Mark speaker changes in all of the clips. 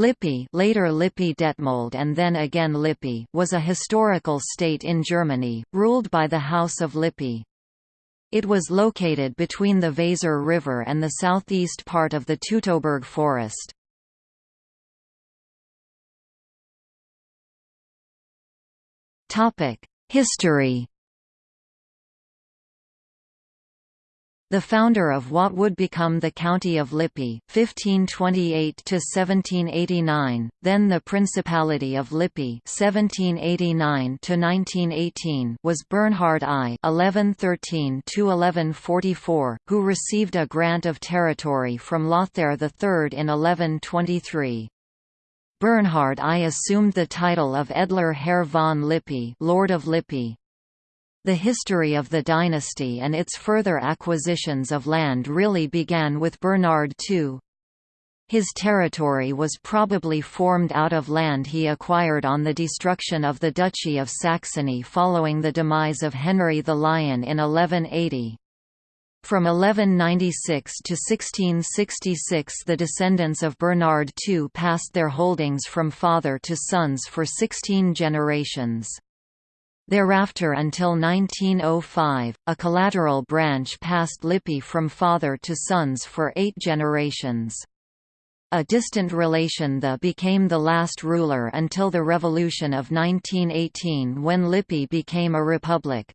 Speaker 1: Lippe later Lippe Detmold and then again Lippe was a historical state in Germany, ruled by the House of Lippe. It was located between the Weser River and the southeast part of the Teutoburg forest. History The founder of what would become the County of Lippe, 1528–1789, then the Principality of Lippe 1789–1918 was Bernhard I 1113–1144, who received a grant of territory from Lothair III in 1123. Bernhard I assumed the title of Edler Herr von Lippe Lord of Lippe, the history of the dynasty and its further acquisitions of land really began with Bernhard II. His territory was probably formed out of land he acquired on the destruction of the Duchy of Saxony following the demise of Henry the Lion in 1180. From 1196 to 1666 the descendants of Bernhard II passed their holdings from father to sons for 16 generations. Thereafter until 1905, a collateral branch passed Lippe from father to sons for eight generations. A distant relation the became the last ruler until the Revolution of 1918 when Lippe became a republic.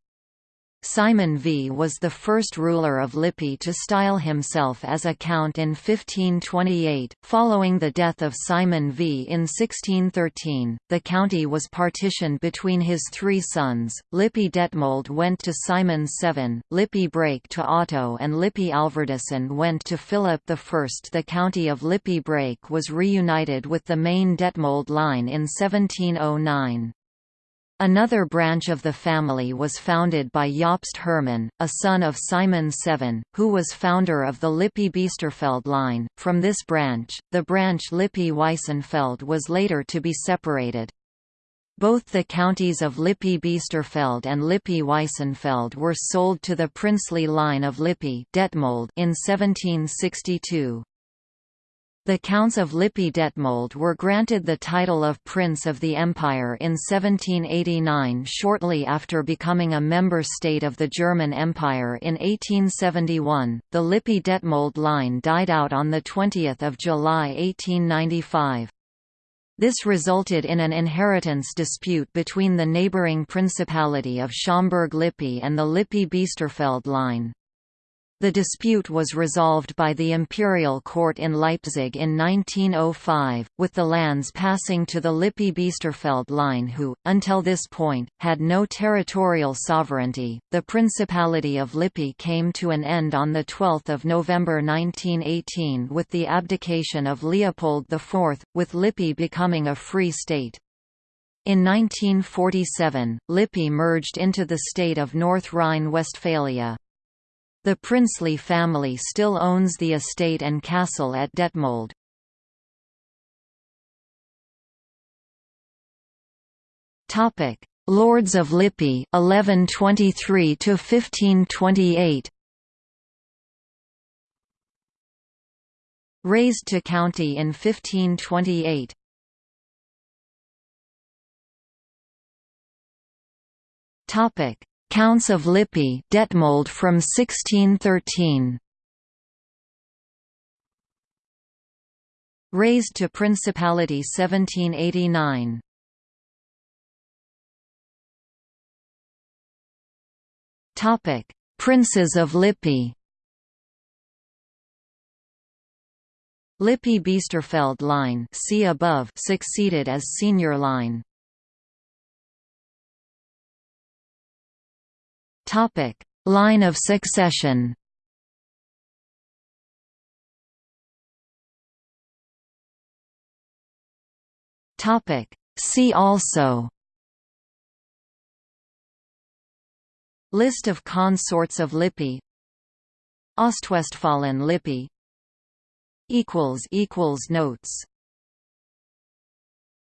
Speaker 1: Simon V was the first ruler of Lippe to style himself as a count in 1528. Following the death of Simon V in 1613, the county was partitioned between his three sons. Lippe Detmold went to Simon VII, Lippe Brake to Otto, and Lippe Alverdissen went to Philip I. The county of Lippe Brake was reunited with the main Detmold line in 1709. Another branch of the family was founded by Jobst Hermann, a son of Simon Seven, who was founder of the Lippe-Biesterfeld line. From this branch, the branch Lippe-Weissenfeld was later to be separated. Both the counties of Lippe-Biesterfeld and Lippe-Weissenfeld were sold to the princely line of Detmold in 1762. The Counts of Lippe-Detmold were granted the title of Prince of the Empire in 1789 shortly after becoming a member state of the German Empire in 1871. The Lippe-Detmold line died out on 20 July 1895. This resulted in an inheritance dispute between the neighbouring Principality of Schaumburg-Lippe and the Lippe-Biesterfeld line. The dispute was resolved by the imperial court in Leipzig in 1905, with the lands passing to the Lippe-Biesterfeld line who, until this point, had no territorial sovereignty. The Principality of Lippe came to an end on 12 November 1918 with the abdication of Leopold IV, with Lippe becoming a free state. In 1947, Lippe merged into the state of North Rhine-Westphalia. The princely family still owns the estate and castle at Detmold. Topic: Lords of Lippe 1123 to 1528. Raised to county in 1528. Topic: Counts of Lippe Detmold from 1613. Raised to Principality 1789. Topic: Princes of Lippe. Lippe-Biesterfeld line see above succeeded as senior line. Topic: Line of succession. Topic: See also. List of consorts of Lippe. Ostwestfalen Lippe equals equals notes